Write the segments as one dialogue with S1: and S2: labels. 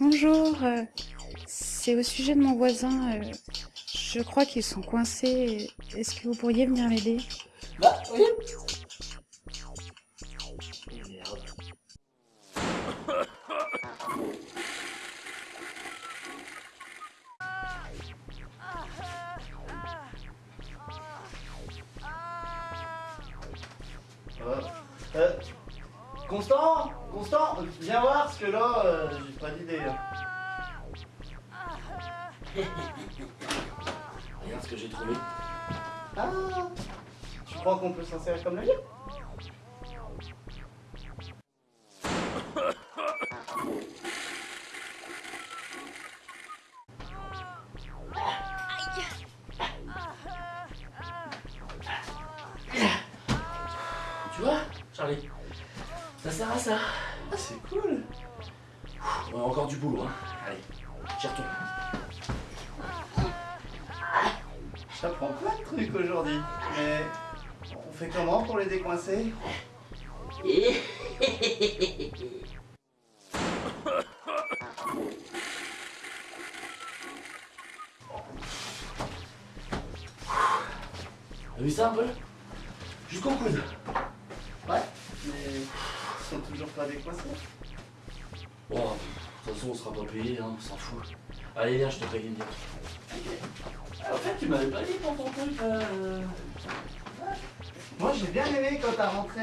S1: Bonjour, euh, c'est au sujet de mon voisin. euh, je crois qu'ils sont coincés. Est-ce que vous pourriez venir m'aider?
S2: Bah oui Merde. Euh, euh, Constant Constant Viens voir, parce que là, euh, j'ai pas d'idée. Regarde ce que j'ai trouvé. Ah Tu crois qu'on peut s'en servir comme navire Tu vois, Charlie? Ça sert à ça. Ah, c'est cool. On a encore du boulot, hein. Allez, j'y retourne. J'apprends plein de trucs aujourd'hui. Mais on fait comment pour les décoincer? T'as vu ça un peu? Jusqu'au coude. Sont toujours pas décoincés. Bon, de toute façon, on sera pas payé, hein, on s'en fout. Allez, viens, je te paye une bière. Ah, en fait, tu m'avais pas dit pour ton truc. euh, Moi, j'ai bien aimé quand t'as rentré.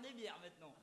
S3: Des bières maintenant.